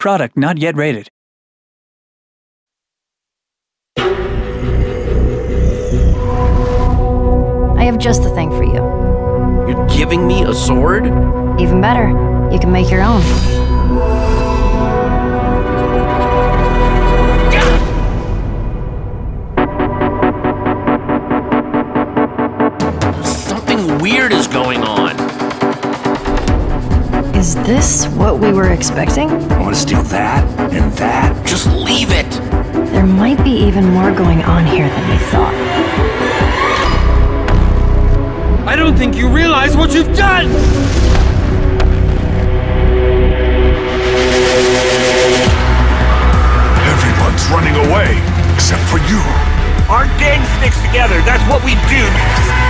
Product not yet rated. I have just the thing for you. You're giving me a sword? Even better, you can make your own. Something weird is going on. Is this what we were expecting? I want to steal that and that. Just leave it. There might be even more going on here than we thought. I don't think you realize what you've done! Everyone's running away, except for you. Our gang sticks together. That's what we do.